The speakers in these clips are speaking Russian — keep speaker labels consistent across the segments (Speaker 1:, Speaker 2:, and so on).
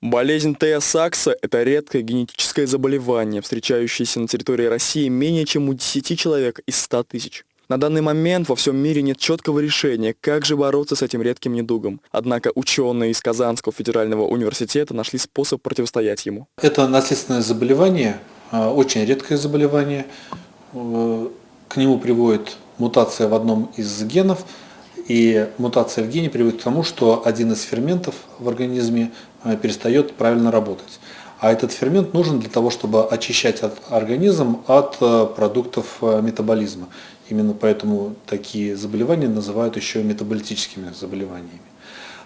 Speaker 1: Болезнь Тея Сакса – это редкое генетическое заболевание, встречающееся на территории России менее чем у 10 человек из 100 тысяч. На данный момент во всем мире нет четкого решения, как же бороться с этим редким недугом. Однако ученые из Казанского федерального университета нашли способ противостоять ему.
Speaker 2: Это наследственное заболевание, а, очень редкое заболевание. Э, к нему приводит мутация в одном из генов, и мутация в гене приводит к тому, что один из ферментов в организме э, перестает правильно работать. А этот фермент нужен для того, чтобы очищать организм от э, продуктов метаболизма. Именно поэтому такие заболевания называют еще метаболитическими заболеваниями.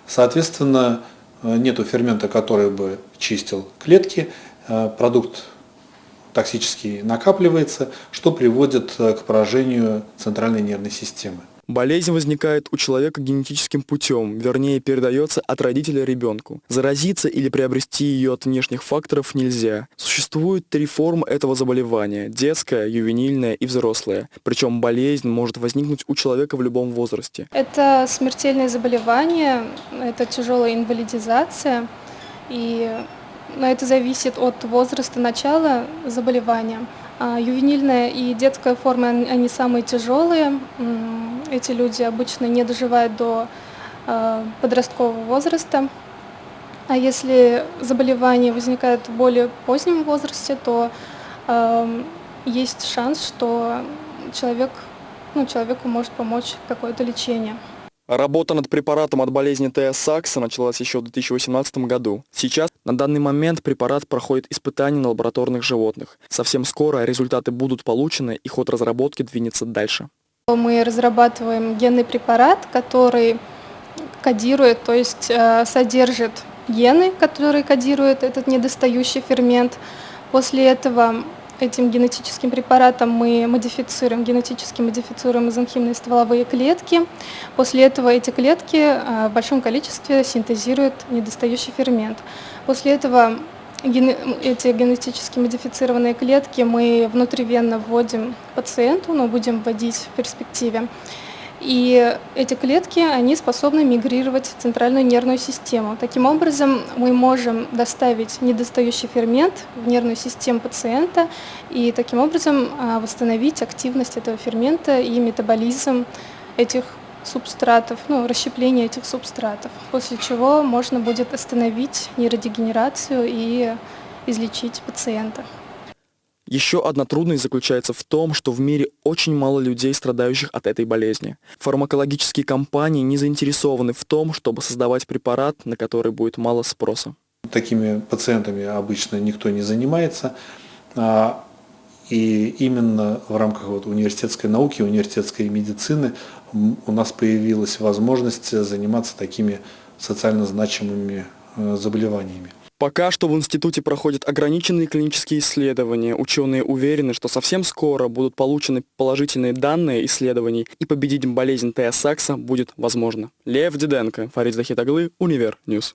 Speaker 2: Соответственно, нет фермента, который бы чистил клетки, продукт токсический накапливается, что приводит э, к поражению центральной нервной системы.
Speaker 1: Болезнь возникает у человека генетическим путем, вернее передается от родителя ребенку. Заразиться или приобрести ее от внешних факторов нельзя. Существует три формы этого заболевания – детская, ювенильная и взрослая. Причем болезнь может возникнуть у человека в любом возрасте.
Speaker 3: Это смертельное заболевание, это тяжелая инвалидизация. И но это зависит от возраста начала заболевания. А ювенильная и детская форма, они самые тяжелые. Эти люди обычно не доживают до а, подросткового возраста. А если заболевание возникает в более позднем возрасте, то э, есть шанс, что человек, ну, человеку может помочь какое-то лечение.
Speaker 1: Работа над препаратом от болезни Тея Сакса началась еще в 2018 году. Сейчас, на данный момент, препарат проходит испытания на лабораторных животных. Совсем скоро результаты будут получены и ход разработки двинется дальше.
Speaker 3: Мы разрабатываем генный препарат, который кодирует, то есть э, содержит гены, которые кодируют этот недостающий фермент. После этого этим генетическим препаратом мы модифицируем, генетически модифицируем мезонхимные стволовые клетки. После этого эти клетки а, в большом количестве синтезируют недостающий фермент. После этого эти генетически модифицированные клетки мы внутривенно вводим пациенту, но будем вводить в перспективе. И эти клетки, они способны мигрировать в центральную нервную систему. Таким образом, мы можем доставить недостающий фермент в нервную систему пациента и таким образом а, восстановить активность этого фермента и метаболизм этих субстратов, ну, расщепление этих субстратов, после чего можно будет остановить нейродегенерацию и излечить пациента.
Speaker 1: Еще одна трудность заключается в том, что в мире очень мало людей, страдающих от этой болезни. Фармакологические компании не заинтересованы в том, чтобы создавать препарат, на который будет мало спроса.
Speaker 2: Такими пациентами обычно никто не занимается. И именно в рамках вот университетской науки, университетской медицины у нас появилась возможность заниматься такими социально значимыми э, заболеваниями.
Speaker 1: Пока что в институте проходят ограниченные клинические исследования. Ученые уверены, что совсем скоро будут получены положительные данные исследований и победить болезнь Тея будет возможно. Лев Диденко, Фарид Захитаглы, Универ News.